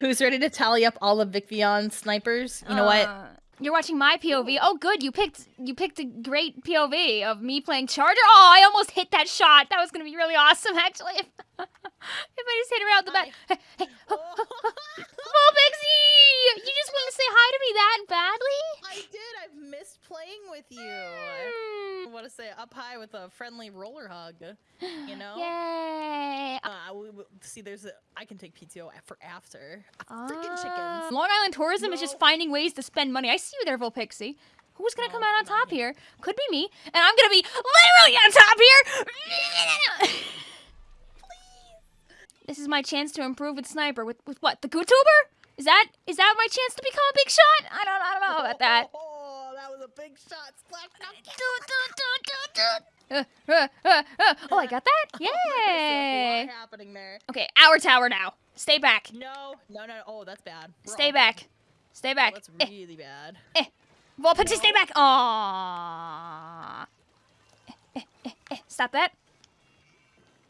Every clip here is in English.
Who's ready to tally up all of Vicvion snipers? You know what? Uh, You're watching my POV. Oh, good. You picked you picked a great POV of me playing Charger. Oh, I almost hit that shot. That was gonna be really awesome, actually. If, if I just hit her out the back. Hey, hey, oh, Pixie! You just want to say hi to me that badly? I did. I've missed playing with you. Hmm. I want to say up high with a friendly roller hug. You know? Yay! Uh, we, we- see, there's a. I can take PTO for after. Freaking Ah. chickens. Long Island tourism is just finding ways to spend money. I see you there, Volpixie. Who's gonna No, come out on top me. here? Could be me, and I'm gonna be literally on top here. This is my chance to improve with sniper. With with what? The YouTuber? Is that is that my chance to become a big shot? I don't I don't know about that. Oh, that was a big shot. Splash Uh, uh, uh, uh. Oh, I got that! Yay! a happening there. Okay, our tower now. Stay back. No, no, no. Oh, that's bad. We're Stay back. bad. Stay Oh, back. that's Eh, really bad. Volpixie, stay No. back. Aww. Eh, eh, eh, eh. Stop that.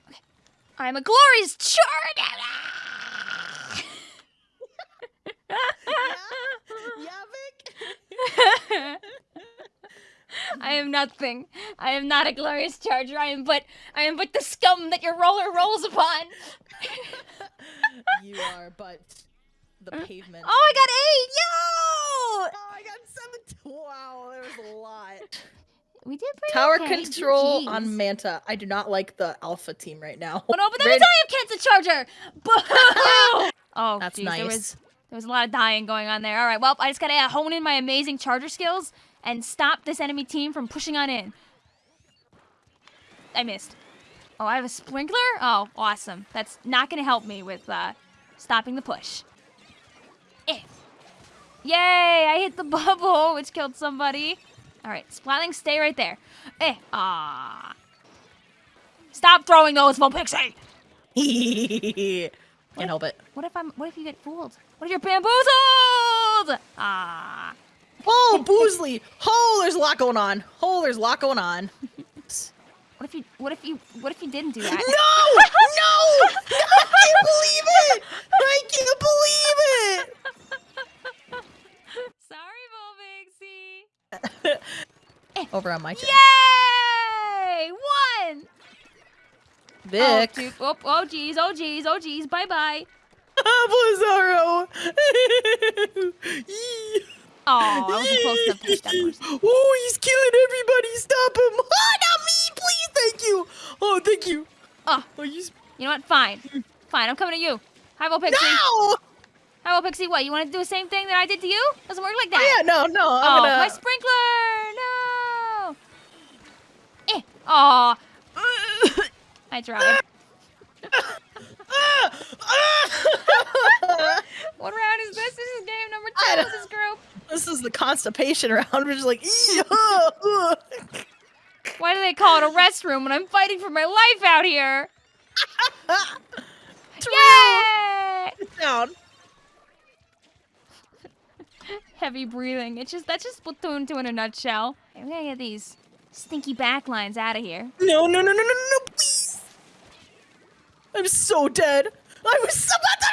Okay. I'm a glorious charge. Yeah, Vic. I am nothing. I am not a glorious charger. I am but I am but the scum that your roller rolls upon. you are, but the pavement. Oh, I got eight! Yo! Oh, I got seven. Wow, there was a lot. We did pretty Tower okay. control Jeez. on Manta. I do not like the alpha team right now. Oh no, but then Red- means I have Kensa Charger! Boo! oh, That's jeez, nice. there was there was a lot of dying going on there. All right, well, I just gotta hone in my amazing Charger skills and stop this enemy team from pushing on in. I missed. Oh, I have a sprinkler? Oh, awesome. That's not gonna help me with uh, stopping the push. Eh. Yay! I hit the bubble, which killed somebody. All right, Splatling, stay right there. Eh. Ah. Stop throwing those, Volpixie! Can't help it. What if I'm? What if you get fooled? What if you're bamboozled? Ah. Oh, Boozley! Oh, there's a lot going on. Oh, there's a lot going on. What if you? What if you? What if you didn't do that? No! No! I can't believe it! I can't believe it! Sorry, Volpixie. Over on my chest. Yay! One. Vic. Oh, dude. oh, oh, geez. Oh, geez. Oh, geez. Bye, bye. Blizzaro! Oh, I wasn't close to hit that person. oh, he's killing everybody! Stop him! Oh, not me! Please, thank you! Oh, thank you! Oh, Oh, he's... you know what? Fine. Fine. I'm coming to you. Hi, Volpixie. No! Hi, Volpixie. What? You want to do the same thing that I did to you? Doesn't work like that. Oh, yeah, no, no, I'm oh, gonna... my sprinkler! No! Eh. Aw. I tried. What round is this? This is game number two of this group. This is the constipation round. We're just like. Why do they call it a restroom when I'm fighting for my life out here? It's Yay! real. Down. Heavy breathing. It's just that's just Splatoon 2 in a nutshell. We gotta get these stinky backlines out of here. No, no, no, no, no, no, no, please. I'm so dead. I was so to...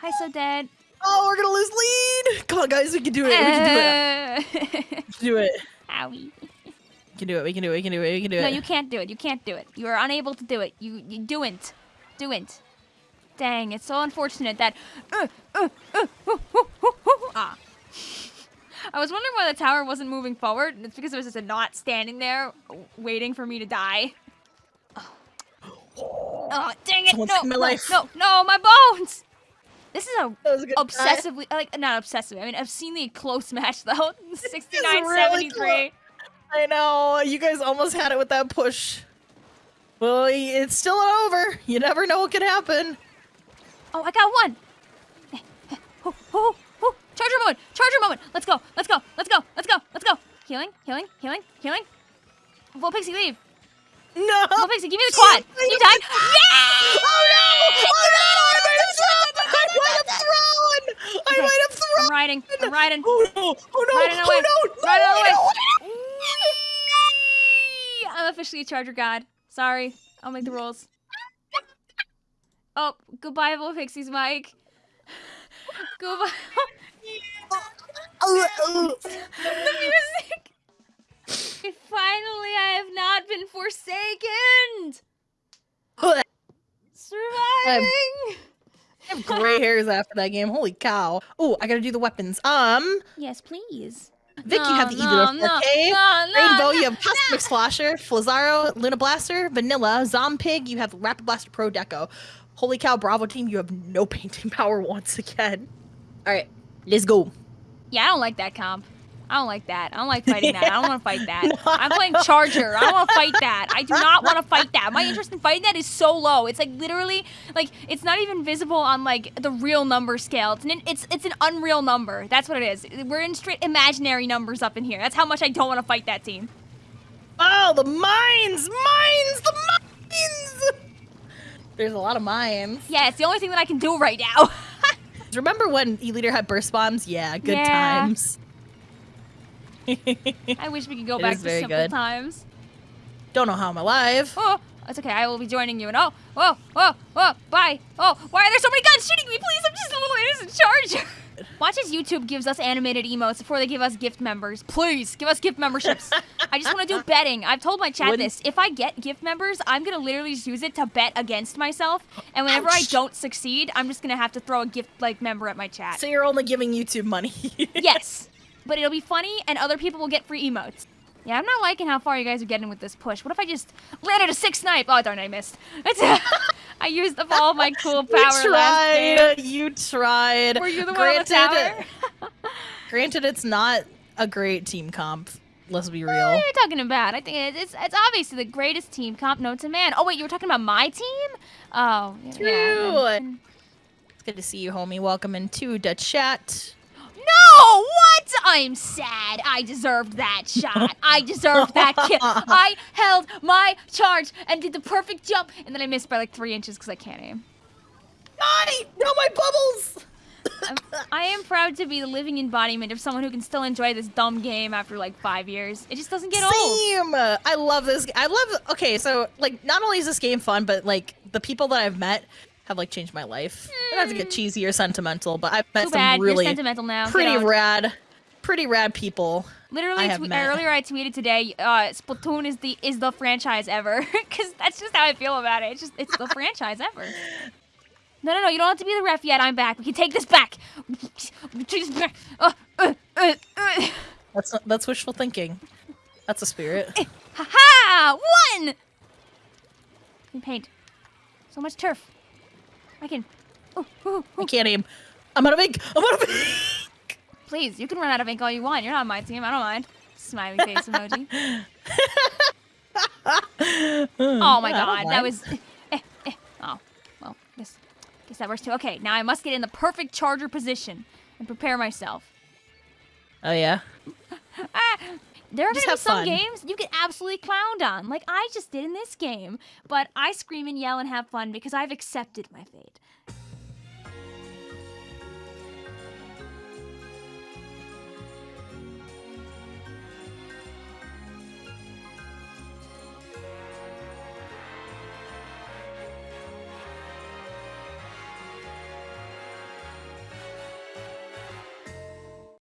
Hi, so dead. Oh, we're gonna lose lead. Come on, guys, we can do it. We can do it. Uh, We can do it. Owie. We can do it. We can do it. We can do it. We can do it. No, you can't do it. You can't do it. You are unable to do it. You you do'n't. Do'n't. Dang, it's so unfortunate that. Uh, uh, uh, uh, uh, uh, uh, ah. I was wondering why the tower wasn't moving forward. and It's because there was just a knot standing there, waiting for me to die. Oh, oh dang it! Someone no, my no, life. no, no, my bones. This is a a obsessively like not obsessive. I mean, obscenely close match though. 69 really 73. I know. You guys almost had it with that push. Well, it's still not over. You never know what could happen. Oh, I got one. Oh, oh, oh. Charger moment. Charger moment. Let's go. Let's go. Let's go. Let's go. Let's go. Healing. Healing. Healing. Healing. Volpixie, leave. No. Volpixie, give me the quad. You died. Yeah! Riding. I'm riding. Oh no! Oh no! Riding away. Oh no! Riding away. no! I'm officially a Charger God. Sorry. I'll make the rules. Oh, goodbye, Little Volpixie's Mike. Goodbye. The music. Finally, I have not been forsaken. Surviving. I have gray hairs after that game. Holy cow. Oh, I gotta do the weapons. Um, yes, please. Vic, you have the No, either no, of 4K. no, no, Rainbow, no, you have Cosmix Flasher, Flazzaro, Luna Blaster, Vanilla, Zompig, you have Rapid Blaster Pro Deco. Holy cow, Bravo team, you have no painting power once again. Alright, let's go. Yeah, I don't like that comp. I don't like that. I don't like fighting that. I don't want to fight that. I'm playing Charger. I don't want to fight that. I do not want to fight that. My interest in fighting that is so low. It's like literally like it's not even visible on like the real number scale. It's an it's it's an unreal number. That's what it is. We're in straight imaginary numbers up in here. That's how much I don't want to fight that team. Oh, the mines! Mines! The mines! There's a lot of mines. Yeah, it's the only thing that I can do right now. Remember when E-liter had burst bombs? Yeah, good Yeah. times. I wish we could go It back to simple good. times. Don't know how I'm alive. Oh, it's okay. I will be joining you. And oh, oh, oh, oh, bye. Oh, why are there so many guns shooting me? Please, I'm just a little innocent charger. Watch as YouTube gives us animated emotes before they give us gift members. Please, give us gift memberships. I just want to do betting. I've told my chat Wouldn't- this. If I get gift members, I'm going to literally just use it to bet against myself. And whenever I don't succeed, I'm just going to have to throw a gift like member at my chat. So you're only giving YouTube money. yes. But it'll be funny and other people will get free emotes. Yeah, I'm not liking how far you guys are getting with this push. What if I just landed a six snipe? Oh darn, I missed. It's I used up all my cool power you last game. tried. You tried. Were you the one on the tower? granted, it's not a great team comp. Let's be real. What are you talking about? I think it- it's it's obviously the greatest team comp known to man. Oh wait, you were talking about my team? Oh, True. yeah. then- It's good to see you, homie. Welcome into the chat. No, what? I'm sad. I deserved that shot. I deserved that kill. I held my charge and did the perfect jump, and then I missed by like three inches because I can't aim. I no, my bubbles. I'm, I am proud to be the living embodiment of someone who can still enjoy this dumb game after like five years. It just doesn't get old. Same. I love this. I love. Okay, so like, not only is this game fun, but like the people that I've met have like changed my life. Not to get cheesy or sentimental, but I've met Too some bad. really You're sentimental now. Pretty rad, pretty rad people. Literally, I have twe- met. earlier I tweeted today, uh, Splatoon is the is the franchise ever, because that's just how I feel about it. It's just it's the franchise ever. No, no, no! You don't have to be the ref yet. I'm back. We can take this back. Uh, uh, uh, uh. That's that's wishful thinking. That's a spirit. Ha ha! One. Paint. So much turf. I can. Ooh, ooh, I can't aim. I'm out of ink. I'm out of ink. Please, you can run out of ink all you want. You're not on my team. I don't mind. Smiley face emoji. Oh my god, that was. Eh, eh. Oh, well, guess, guess that works too. Okay, now I must get in the perfect charger position and prepare myself. Oh yeah. Ah, there are Just gonna be some fun. games you get absolutely clowned on, like I just did in this game. But I scream and yell and have fun because I've accepted my fate.